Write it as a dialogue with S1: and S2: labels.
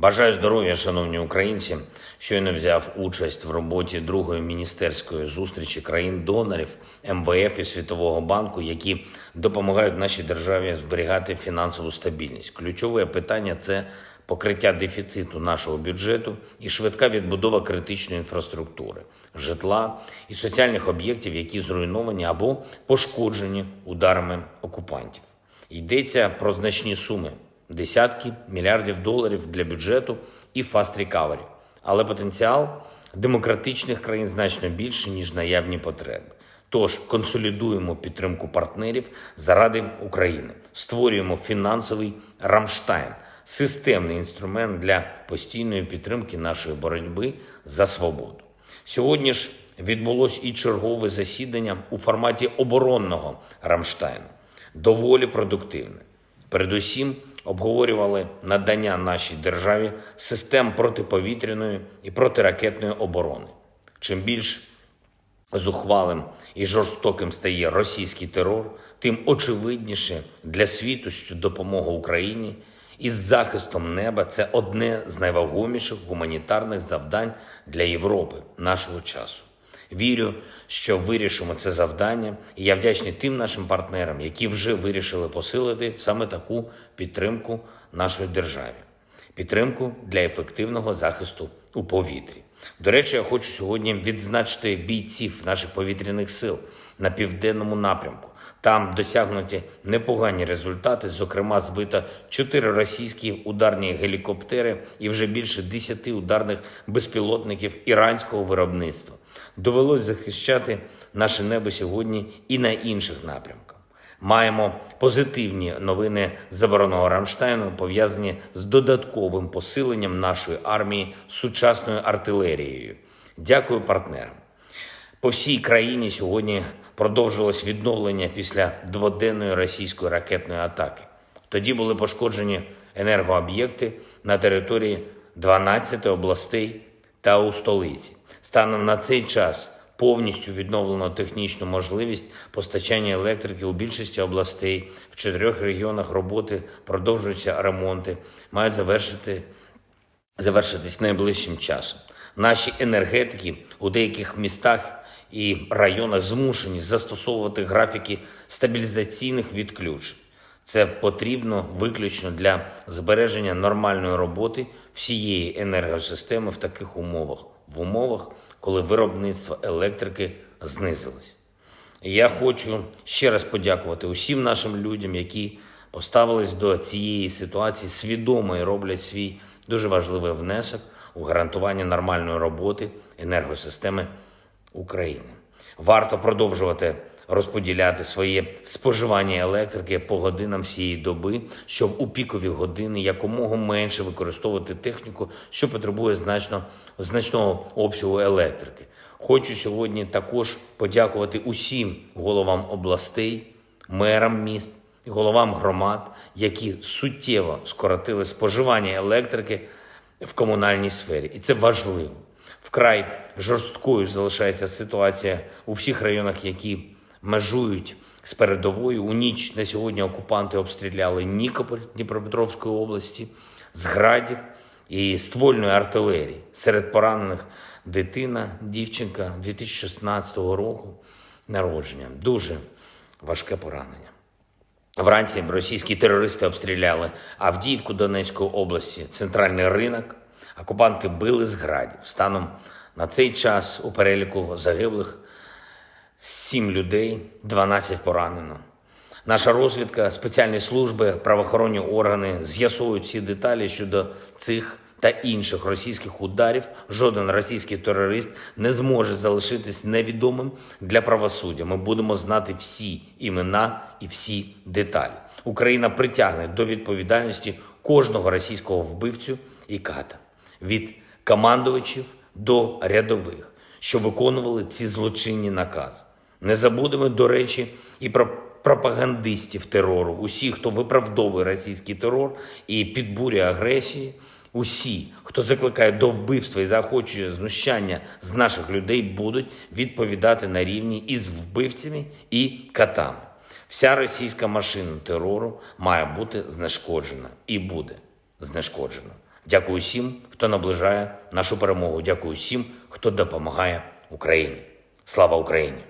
S1: Бажаю здоров'я, шановні українці. Щойно взяв участь в роботі другої міністерської зустрічі країн-донорів МВФ і Світового банку, які допомагають нашій державі зберігати фінансову стабільність. Ключове питання це покриття дефіциту нашого бюджету і швидка відбудова критичної інфраструктури, житла і соціальних об'єктів, які зруйновані або пошкоджені ударами окупантів. Йдеться про значні суми десятки мільярдів доларів для бюджету і fast recovery. Але потенціал демократичних країн значно більше, ніж наявні потреби. Тож консолідуємо підтримку партнерів заради України, створюємо фінансовий Рамштайн, системний інструмент для постійної підтримки нашої боротьби за свободу. Сьогодні ж відбулось і чергове засідання у форматі оборонного Рамштайну, доволі продуктивне. Передусім обговорювали надання нашій державі систем протиповітряної і протиракетної оборони. Чим більш зухвалим і жорстоким стає російський терор, тим очевидніше для світу, що допомога Україні із захистом неба це одне з найвагоміших гуманітарних завдань для Європи нашого часу. Вірю, що вирішимо це завдання, і я вдячний тим нашим партнерам, які вже вирішили посилити саме таку підтримку нашої державі, підтримку для ефективного захисту у повітрі. До речі, я хочу сьогодні відзначити бійців наших повітряних сил на південному напрямку. Там досягнуті непогані результати. Зокрема, збито чотири російські ударні гелікоптери і вже більше десяти ударних безпілотників іранського виробництва. Довелось захищати наше небо сьогодні і на інших напрямках. Маємо позитивні новини з оборонного Рамштайну, пов'язані з додатковим посиленням нашої армії сучасною артилерією. Дякую партнерам. По всій країні сьогодні продовжилось відновлення після дводенної російської ракетної атаки. Тоді були пошкоджені енергооб'єкти на території 12 областей та у столиці. Станом на цей час повністю відновлено технічну можливість постачання електрики у більшості областей. В чотирьох регіонах роботи продовжуються ремонти, мають завершити завершитись найближчим часом. Наші енергетики у деяких містах і районах змушені застосовувати графіки стабілізаційних відключень. Це потрібно виключно для збереження нормальної роботи всієї енергосистеми в таких умовах, в умовах, коли виробництво електрики знизилось. Я хочу ще раз подякувати усім нашим людям, які поставились до цієї ситуації свідомо і роблять свій дуже важливий внесок у гарантування нормальної роботи енергосистеми України. Варто продовжувати розподіляти своє споживання електрики по годинам всієї доби, щоб у пікові години якомога менше використовувати техніку, що потребує значно, значного обсягу електрики. Хочу сьогодні також подякувати усім головам областей, мерам міст і головам громад, які суттєво скоротили споживання електрики в комунальній сфері, і це важливо. Вкрай жорсткою залишається ситуація у всіх районах, які межують з передовою. У ніч на сьогодні окупанти обстріляли Нікополь Дніпропетровської області з градів і ствольної артилерії. Серед поранених дитина, дівчинка 2016 року народження. Дуже важке поранення. Вранці російські терористи обстріляли Авдіївку Донецької області, центральний ринок. Окупанти били з градів. Станом на цей час у переліку загиблих 7 людей, 12 поранено. Наша розвідка, спеціальні служби, правоохоронні органи з'ясовують всі деталі щодо цих та інших російських ударів. Жоден російський терорист не зможе залишитись невідомим для правосуддя. Ми будемо знати всі імена і всі деталі. Україна притягне до відповідальності кожного російського вбивцю і ката від командувачів до рядових, що виконували ці злочинні накази. Не забудемо, до речі, і про пропагандистів терору, усі, хто виправдовує російський терор і підбурює агресії, усі, хто закликає до вбивства і заохочує знущання з наших людей, будуть відповідати на рівні із вбивцями і катами. Вся російська машина терору має бути знешкоджена і буде знешкоджена. Дякую всім, хто наближає нашу перемогу. Дякую всім, хто допомагає Україні. Слава Україні!